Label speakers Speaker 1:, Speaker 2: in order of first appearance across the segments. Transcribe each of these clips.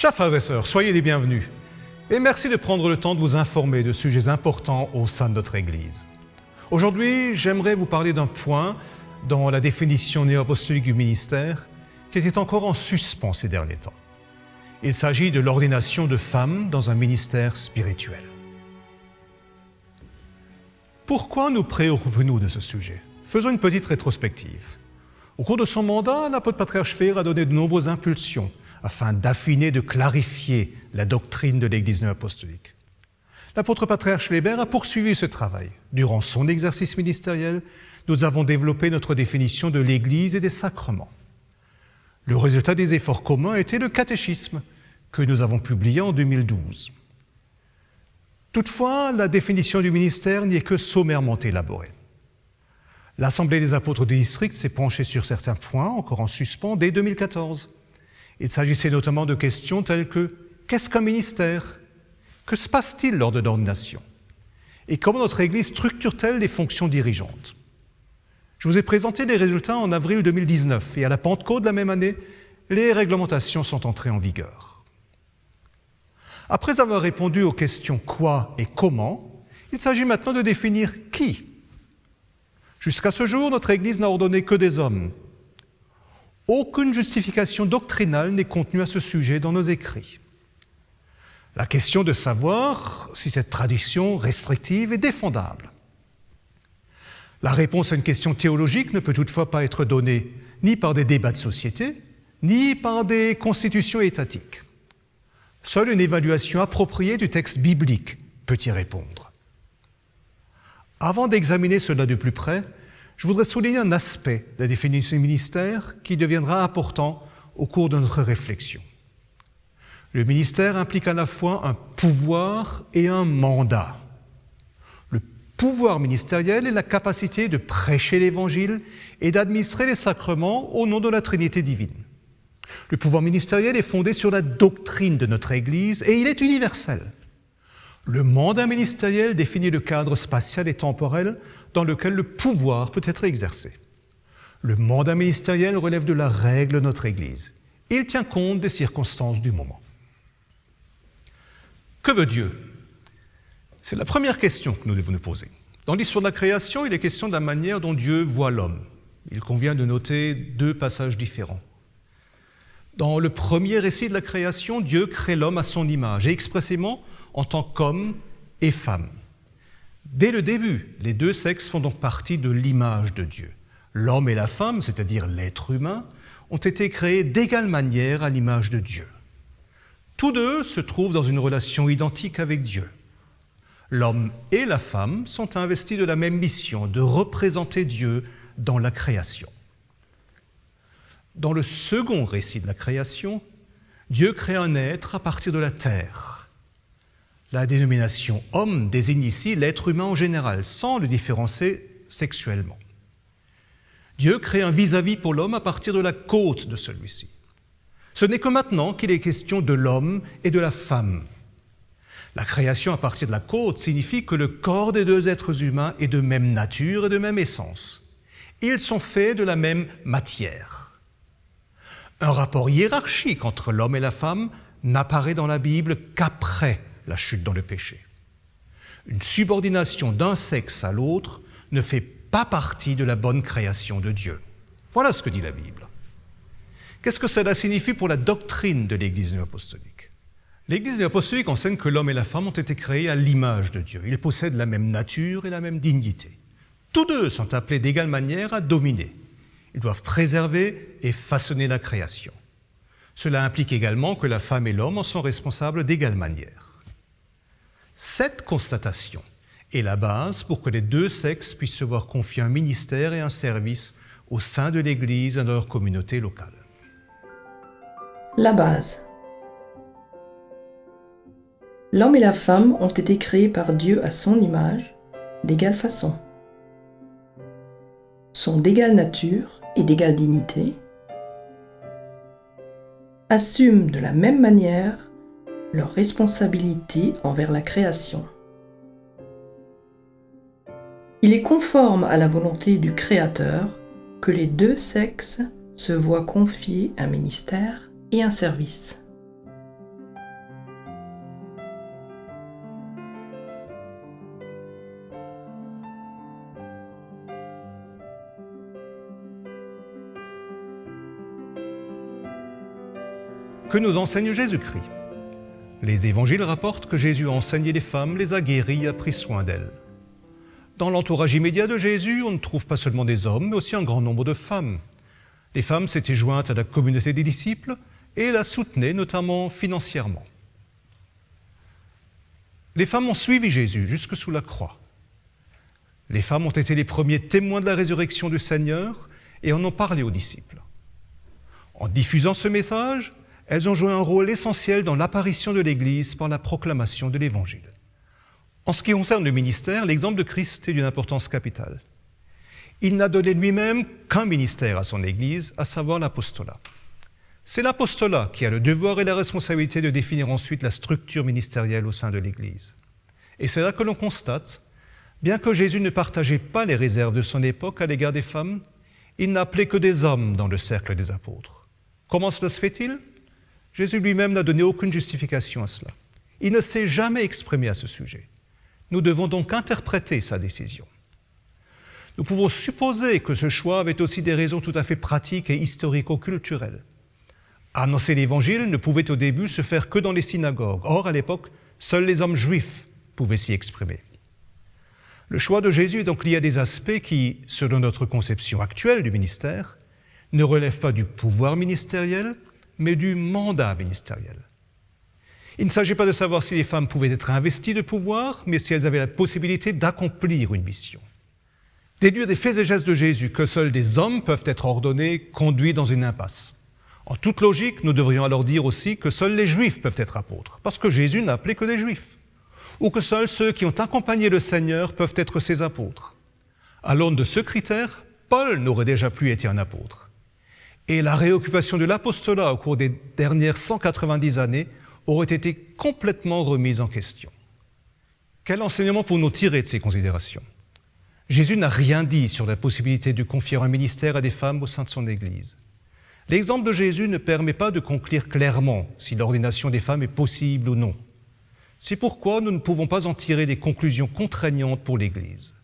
Speaker 1: Chers frères et sœurs, soyez les bienvenus et merci de prendre le temps de vous informer de sujets importants au sein de notre Église. Aujourd'hui, j'aimerais vous parler d'un point dans la définition néo-apostolique du ministère qui était encore en suspens ces derniers temps. Il s'agit de l'ordination de femmes dans un ministère spirituel. Pourquoi nous préoccupons-nous de ce sujet? Faisons une petite rétrospective. Au cours de son mandat, l'apôtre patriarche Fér a donné de nombreuses impulsions afin d'affiner, de clarifier la doctrine de l'Église apostolique. L'apôtre patriarche Schleber a poursuivi ce travail. Durant son exercice ministériel, nous avons développé notre définition de l'Église et des sacrements. Le résultat des efforts communs était le catéchisme que nous avons publié en 2012. Toutefois, la définition du ministère n'y est que sommairement élaborée. L'Assemblée des apôtres du district s'est penchée sur certains points, encore en suspens, dès 2014. Il s'agissait notamment de questions telles que qu'est-ce qu'un ministère? Que se passe-t-il lors de l'ordination Et comment notre Église structure-t-elle les fonctions dirigeantes? Je vous ai présenté les résultats en avril 2019 et à la Pentecôte de la même année, les réglementations sont entrées en vigueur. Après avoir répondu aux questions quoi et comment, il s'agit maintenant de définir qui Jusqu'à ce jour, notre Église n'a ordonné que des hommes. Aucune justification doctrinale n'est contenue à ce sujet dans nos écrits. La question de savoir si cette tradition restrictive est défendable. La réponse à une question théologique ne peut toutefois pas être donnée ni par des débats de société, ni par des constitutions étatiques. Seule une évaluation appropriée du texte biblique peut y répondre. Avant d'examiner cela de plus près, je voudrais souligner un aspect de la définition du ministère qui deviendra important au cours de notre réflexion. Le ministère implique à la fois un pouvoir et un mandat. Le pouvoir ministériel est la capacité de prêcher l'Évangile et d'administrer les sacrements au nom de la Trinité divine. Le pouvoir ministériel est fondé sur la doctrine de notre Église et il est universel. Le mandat ministériel définit le cadre spatial et temporel dans lequel le pouvoir peut être exercé. Le mandat ministériel relève de la règle de notre Église. Il tient compte des circonstances du moment. Que veut Dieu? C'est la première question que nous devons nous poser. Dans l'histoire de la création, il est question de la manière dont Dieu voit l'homme. Il convient de noter deux passages différents. Dans le premier récit de la création, Dieu crée l'homme à son image et expressément en tant qu'homme et femme. Dès le début, les deux sexes font donc partie de l'image de Dieu. L'homme et la femme, c'est-à-dire l'être humain, ont été créés d'égale manière à l'image de Dieu. Tous deux se trouvent dans une relation identique avec Dieu. L'homme et la femme sont investis de la même mission, de représenter Dieu dans la création. Dans le second récit de la création, Dieu crée un être à partir de la terre. La dénomination homme désigne ici l'être humain en général, sans le différencier sexuellement. Dieu crée un vis-à-vis pour l'homme à partir de la côte de celui-ci. Ce n'est que maintenant qu'il est question de l'homme et de la femme. La création à partir de la côte signifie que le corps des deux êtres humains est de même nature et de même essence. Ils sont faits de la même matière. Un rapport hiérarchique entre l'homme et la femme n'apparaît dans la Bible qu'après la chute dans le péché. Une subordination d'un sexe à l'autre ne fait pas partie de la bonne création de Dieu. Voilà ce que dit la Bible. Qu'est-ce que cela signifie pour la doctrine de l'Église néo-apostolique? L'Église néo-apostolique enseigne que l'homme et la femme ont été créés à l'image de Dieu. Ils possèdent la même nature et la même dignité. Tous deux sont appelés d'égale manière à dominer. Ils doivent préserver et façonner la création. Cela implique également que la femme et l'homme en sont responsables d'égale manière. Cette constatation est la base pour que les deux sexes puissent se voir confier un ministère et un service au sein de l'Église et de leur communauté locale.
Speaker 2: La base. L'homme et la femme ont été créés par Dieu à son image, d'égale façon. Sont d'égale nature et d'égale dignité, assument de la même manière leur responsabilité envers la création. Il est conforme à la volonté du Créateur que les deux sexes se voient confier un ministère et un service.
Speaker 1: Que nous enseigne Jésus-Christ? Les évangiles rapportent que Jésus a enseigné les femmes, les a guéries a pris soin d'elles. Dans l'entourage immédiat de Jésus, on ne trouve pas seulement des hommes, mais aussi un grand nombre de femmes. Les femmes s'étaient jointes à la communauté des disciples et la soutenaient notamment financièrement. Les femmes ont suivi Jésus jusque sous la croix. Les femmes ont été les premiers témoins de la résurrection du Seigneur et en ont parlé aux disciples. En diffusant ce message, elles ont joué un rôle essentiel dans l'apparition de l'Église par la proclamation de l'Évangile. En ce qui concerne le ministère, l'exemple de Christ est d'une importance capitale. Il n'a donné lui-même qu'un ministère à son Église, à savoir l'apostolat. C'est l'apostolat qui a le devoir et la responsabilité de définir ensuite la structure ministérielle au sein de l'Église. Et c'est là que l'on constate, bien que Jésus ne partageait pas les réserves de son époque à l'égard des femmes, il n'appelait que des hommes dans le cercle des apôtres. Comment cela se fait-il? Jésus lui-même n'a donné aucune justification à cela. Il ne s'est jamais exprimé à ce sujet. Nous devons donc interpréter sa décision. Nous pouvons supposer que ce choix avait aussi des raisons tout à fait pratiques et historico-culturelles. Annoncer l'Évangile ne pouvait au début se faire que dans les synagogues. Or, à l'époque, seuls les hommes juifs pouvaient s'y exprimer. Le choix de Jésus est donc lié à des aspects qui, selon notre conception actuelle du ministère, ne relèvent pas du pouvoir ministériel, mais du mandat ministériel. Il ne s'agit pas de savoir si les femmes pouvaient être investies de pouvoir, mais si elles avaient la possibilité d'accomplir une mission. Déduire des faits et gestes de Jésus que seuls des hommes peuvent être ordonnés conduit dans une impasse. En toute logique, nous devrions alors dire aussi que seuls les juifs peuvent être apôtres, parce que Jésus n'a appelé que des juifs, ou que seuls ceux qui ont accompagné le Seigneur peuvent être ses apôtres. À l'aune de ce critère, Paul n'aurait déjà plus été un apôtre et la réoccupation de l'apostolat au cours des dernières 190 années aurait été complètement remise en question. Quel enseignement pour-nous tirer de ces considérations? Jésus n'a rien dit sur la possibilité de confier un ministère à des femmes au sein de son Église. L'exemple de Jésus ne permet pas de conclure clairement si l'ordination des femmes est possible ou non. C'est pourquoi nous ne pouvons pas en tirer des conclusions contraignantes pour l'Église.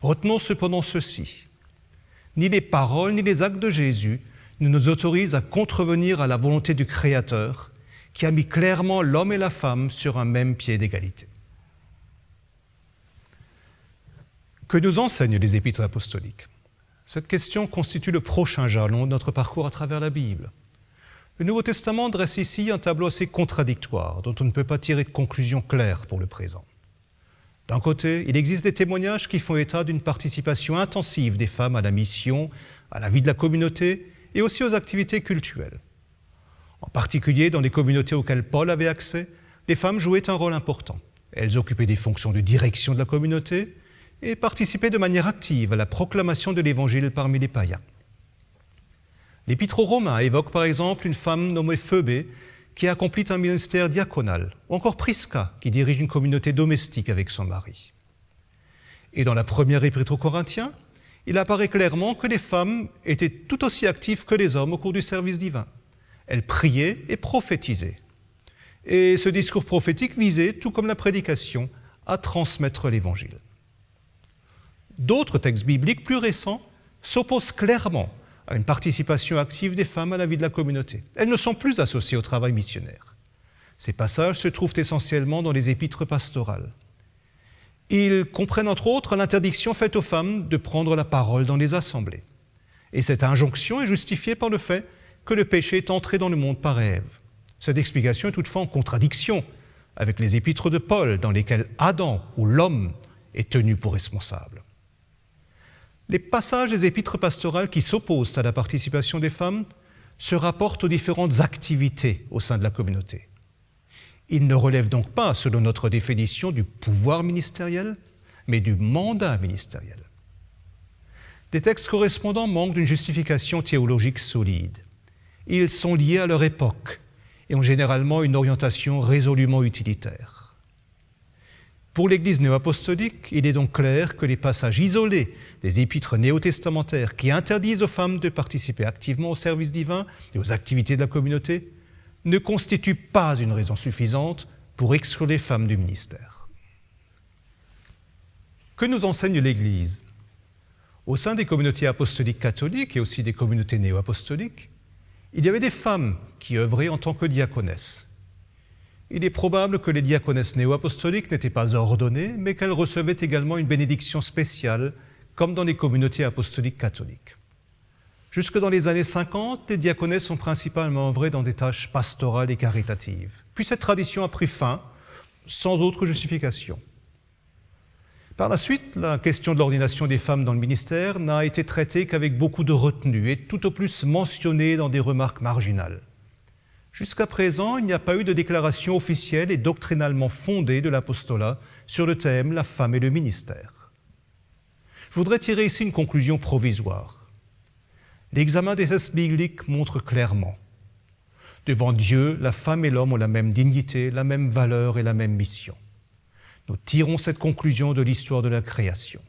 Speaker 1: Retenons cependant ceci. Ni les paroles ni les actes de Jésus ne nous autorise à contrevenir à la volonté du Créateur qui a mis clairement l'homme et la femme sur un même pied d'égalité. Que nous enseignent les épîtres apostoliques? Cette question constitue le prochain jalon de notre parcours à travers la Bible. Le Nouveau Testament dresse ici un tableau assez contradictoire dont on ne peut pas tirer de conclusion claire pour le présent. D'un côté, il existe des témoignages qui font état d'une participation intensive des femmes à la mission, à la vie de la communauté et aussi aux activités culturelles. En particulier dans les communautés auxquelles Paul avait accès, les femmes jouaient un rôle important. Elles occupaient des fonctions de direction de la communauté et participaient de manière active à la proclamation de l'Évangile parmi les païens. L'Épître aux Romains évoque par exemple une femme nommée Phoebé qui accomplit un ministère diaconal, ou encore Prisca qui dirige une communauté domestique avec son mari. Et dans la première Épître aux Corinthiens, il apparaît clairement que les femmes étaient tout aussi actives que les hommes au cours du service divin. Elles priaient et prophétisaient. Et ce discours prophétique visait, tout comme la prédication, à transmettre l'Évangile. D'autres textes bibliques plus récents s'opposent clairement à une participation active des femmes à la vie de la communauté. Elles ne sont plus associées au travail missionnaire. Ces passages se trouvent essentiellement dans les épîtres pastorales. Ils comprennent entre autres l'interdiction faite aux femmes de prendre la parole dans les assemblées. Et cette injonction est justifiée par le fait que le péché est entré dans le monde par Ève. Cette explication est toutefois en contradiction avec les épîtres de Paul dans lesquelles Adam ou l'homme est tenu pour responsable. Les passages des épîtres pastorales qui s'opposent à la participation des femmes se rapportent aux différentes activités au sein de la communauté. Il ne relève donc pas, selon notre définition, du pouvoir ministériel, mais du mandat ministériel. Des textes correspondants manquent d'une justification théologique solide. Ils sont liés à leur époque et ont généralement une orientation résolument utilitaire. Pour l'Église néo-apostolique, il est donc clair que les passages isolés des épîtres néo-testamentaires qui interdisent aux femmes de participer activement au service divin et aux activités de la communauté ne constitue pas une raison suffisante pour exclure les femmes du ministère. Que nous enseigne l'Église? Au sein des communautés apostoliques catholiques et aussi des communautés néo-apostoliques, Il y avait des femmes qui œuvraient en tant que diaconesses. Il est probable que les diaconesses néo-apostoliques n'étaient pas ordonnées, mais qu'elles recevaient également une bénédiction spéciale, comme dans les communautés apostoliques catholiques. Jusque dans les années 50, les diaconesses sont principalement œuvrées dans des tâches pastorales et caritatives. Puis cette tradition a pris fin, sans autre justification. Par la suite, la question de l'ordination des femmes dans le ministère n'a été traitée qu'avec beaucoup de retenue et tout au plus mentionnée dans des remarques marginales. Jusqu'à présent, il n'y a pas eu de déclaration officielle et doctrinalement fondée de l'apostolat sur le thème la femme et le ministère. Je voudrais tirer ici une conclusion provisoire. L'examen des textes bibliques montre clairement Devant Dieu, la femme et l'homme ont la même dignité, la même valeur et la même mission. Nous tirons cette conclusion de l'histoire de la création.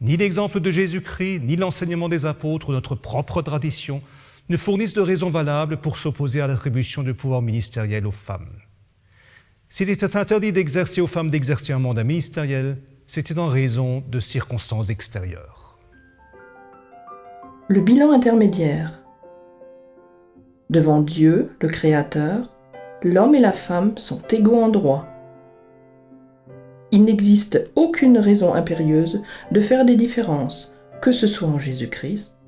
Speaker 1: Ni l'exemple de Jésus-Christ, ni l'enseignement des apôtres ou notre propre tradition ne fournissent de raisons valables pour s'opposer à l'attribution de pouvoir ministériel aux femmes. S'il était interdit d'exercer aux femmes d'exercer un mandat ministériel, c'était en raison de circonstances extérieures.
Speaker 2: Le bilan intermédiaire. Devant Dieu, le Créateur, l'homme et la femme sont égaux en droit. Il n'existe aucune raison impérieuse de faire des différences, que ce soit en Jésus-Christ,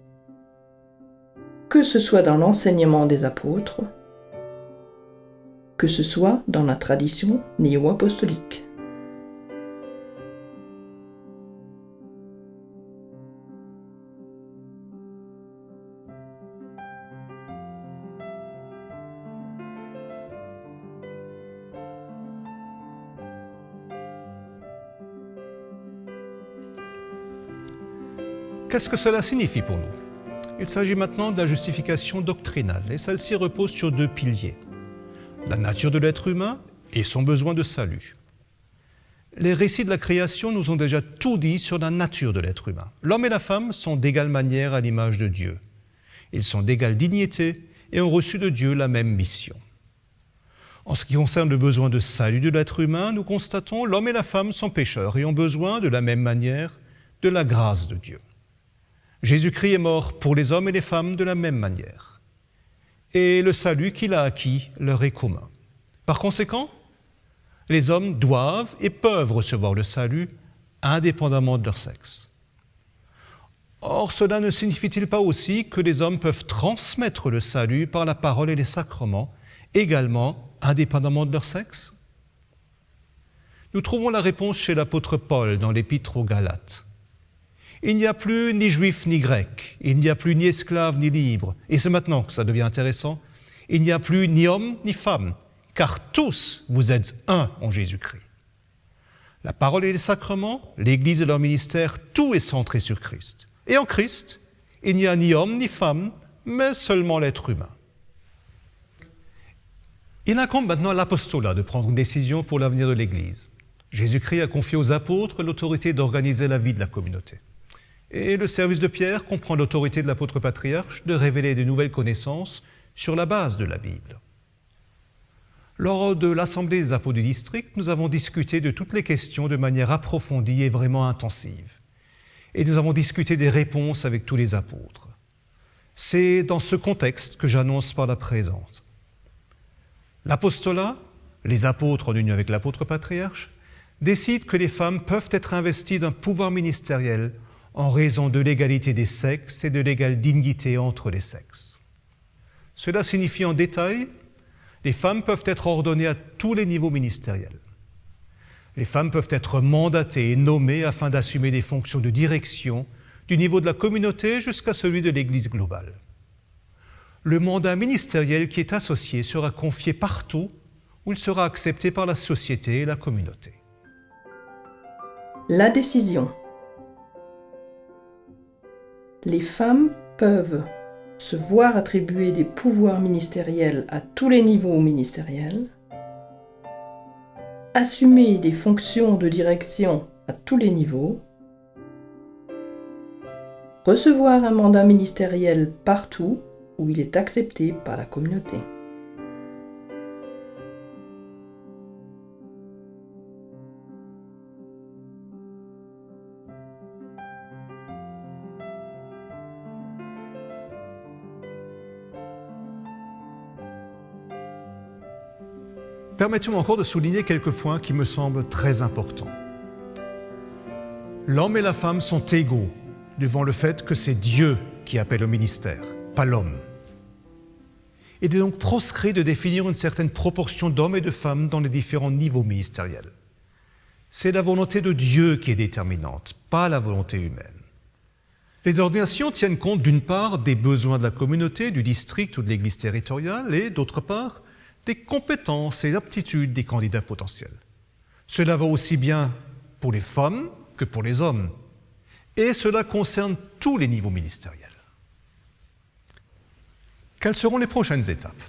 Speaker 2: que ce soit dans l'enseignement des apôtres, que ce soit dans la tradition néo-apostolique.
Speaker 1: Qu'est-ce que cela signifie pour nous? Il s'agit maintenant de la justification doctrinale, et celle-ci repose sur deux piliers. La nature de l'être humain et son besoin de salut. Les récits de la création nous ont déjà tout dit sur la nature de l'être humain. L'homme et la femme sont d'égale manière à l'image de Dieu. Ils sont d'égale dignité et ont reçu de Dieu la même mission. En ce qui concerne le besoin de salut de l'être humain, nous constatons l'homme et la femme sont pécheurs et ont besoin de la même manière de la grâce de Dieu. Jésus-Christ est mort pour les hommes et les femmes de la même manière. Et le salut qu'il a acquis leur est commun. Par conséquent, les hommes doivent et peuvent recevoir le salut indépendamment de leur sexe. Or, cela ne signifie-t-il pas aussi que les hommes peuvent transmettre le salut par la parole et les sacrements, également indépendamment de leur sexe? Nous trouvons la réponse chez l'apôtre Paul dans l'épître aux Galates. Il n'y a plus ni juif ni grec, il n'y a plus ni esclave ni libre. Et c'est maintenant que ça devient intéressant. Il n'y a plus ni homme ni femme, car tous vous êtes un en Jésus-Christ. La parole et les sacrements, l'Église et leur ministère, tout est centré sur Christ. Et en Christ, il n'y a ni homme ni femme, mais seulement l'être humain. Il incombe maintenant à l'apostolat de prendre une décision pour l'avenir de l'Église. Jésus-Christ a confié aux apôtres l'autorité d'organiser la vie de la communauté. Et le service de Pierre comprend l'autorité de l'apôtre patriarche de révéler de nouvelles connaissances sur la base de la Bible. Lors de l'Assemblée des apôtres du district, nous avons discuté de toutes les questions de manière approfondie et vraiment intensive. Et nous avons discuté des réponses avec tous les apôtres. C'est dans ce contexte que j'annonce par la présente. L'apostolat, les apôtres en union avec l'apôtre patriarche, décident que les femmes peuvent être investies d'un pouvoir ministériel en raison de l'égalité des sexes et de l'égale dignité entre les sexes. Cela signifie en détail, les femmes peuvent être ordonnées à tous les niveaux ministériels. Les femmes peuvent être mandatées et nommées afin d'assumer des fonctions de direction du niveau de la communauté jusqu'à celui de l'Église globale. Le mandat ministériel qui est associé sera confié partout où il sera accepté par la société et la communauté.
Speaker 2: La décision les femmes peuvent se voir attribuer des pouvoirs ministériels à tous les niveaux ministériels, assumer des fonctions de direction à tous les niveaux, recevoir un mandat ministériel partout où il est accepté par la communauté.
Speaker 1: Permettez-moi encore de souligner quelques points qui me semblent très importants. L'homme et la femme sont égaux devant le fait que c'est Dieu qui appelle au ministère, pas l'homme. Il est donc proscrit de définir une certaine proportion d'hommes et de femmes dans les différents niveaux ministériels. C'est la volonté de Dieu qui est déterminante, pas la volonté humaine. Les ordinations tiennent compte d'une part des besoins de la communauté, du district ou de l'église territoriale, et d'autre part des compétences et aptitudes des candidats potentiels. Cela va aussi bien pour les femmes que pour les hommes, et cela concerne tous les niveaux ministériels. Quelles seront les prochaines étapes?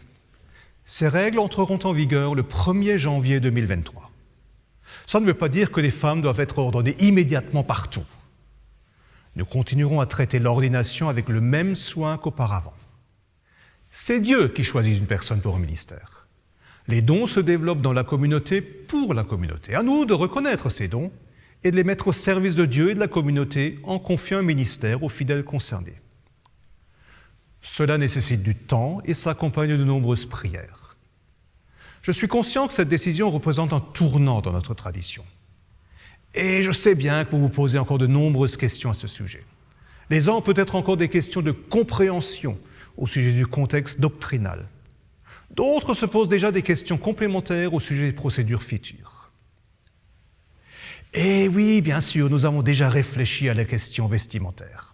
Speaker 1: Ces règles entreront en vigueur le 1er janvier 2023. Ça ne veut pas dire que les femmes doivent être ordonnées immédiatement partout. Nous continuerons à traiter l'ordination avec le même soin qu'auparavant. C'est Dieu qui choisit une personne pour un ministère. Les dons se développent dans la communauté pour la communauté. À nous de reconnaître ces dons et de les mettre au service de Dieu et de la communauté en confiant un ministère aux fidèles concernés. Cela nécessite du temps et s'accompagne de nombreuses prières. Je suis conscient que cette décision représente un tournant dans notre tradition. Et je sais bien que vous vous posez encore de nombreuses questions à ce sujet. Les uns peut-être encore des questions de compréhension au sujet du contexte doctrinal. D'autres se posent déjà des questions complémentaires au sujet des procédures futures. Et oui, bien sûr, nous avons déjà réfléchi à la question vestimentaire.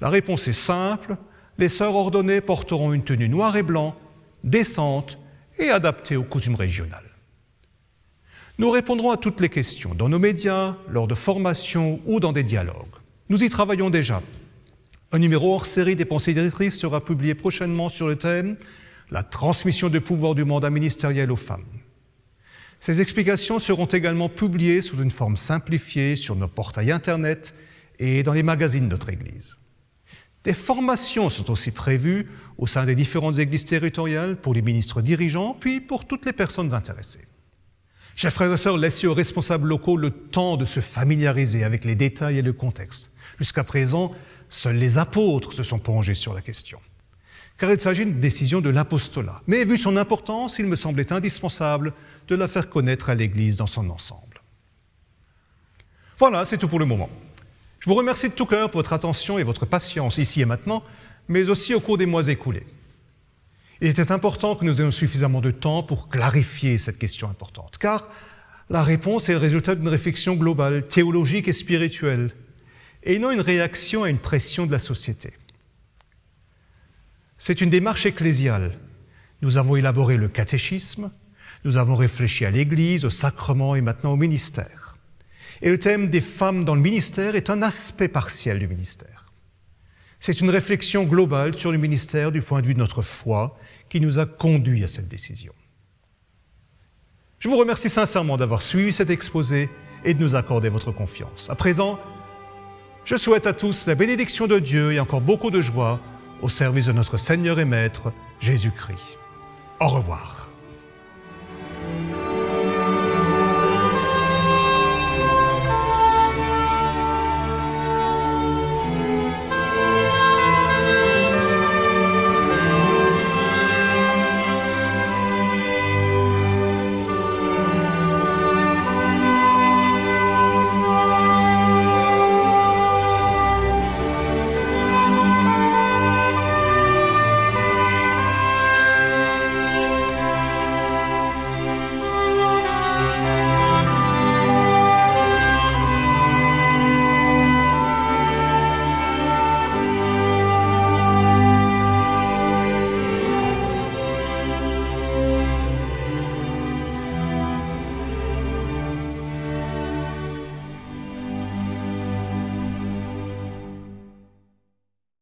Speaker 1: La réponse est simple, les sœurs ordonnées porteront une tenue noire et blanc, décente et adaptée aux coutumes régionales. Nous répondrons à toutes les questions dans nos médias, lors de formations ou dans des dialogues. Nous y travaillons déjà. Un numéro hors série des pensées directrices sera publié prochainement sur le thème La transmission du pouvoir du mandat ministériel aux femmes. Ces explications seront également publiées sous une forme simplifiée sur nos portails Internet et dans les magazines de notre Église. Des formations sont aussi prévues au sein des différentes églises territoriales pour les ministres dirigeants, puis pour toutes les personnes intéressées. Chers frères et sœurs, laissez aux responsables locaux le temps de se familiariser avec les détails et le contexte. Jusqu'à présent, seuls les apôtres se sont plongés sur la question. Car il s'agit d'une décision de l'apostolat. Mais vu son importance, il me semblait indispensable de la faire connaître à l'Église dans son ensemble. Voilà, c'est tout pour le moment. Je vous remercie de tout cœur pour votre attention et votre patience ici et maintenant, mais aussi au cours des mois écoulés. Il était important que nous ayons suffisamment de temps pour clarifier cette question importante, car la réponse est le résultat d'une réflexion globale, théologique et spirituelle, et non une réaction à une pression de la société. C'est une démarche ecclésiale. Nous avons élaboré le catéchisme, nous avons réfléchi à l'Église, au sacrement et maintenant au ministère. Et le thème des femmes dans le ministère est un aspect partiel du ministère. C'est une réflexion globale sur le ministère du point de vue de notre foi qui nous a conduits à cette décision. Je vous remercie sincèrement d'avoir suivi cet exposé et de nous accorder votre confiance. À présent, je souhaite à tous la bénédiction de Dieu et encore beaucoup de joie au service de notre Seigneur et Maître, Jésus-Christ. Au revoir.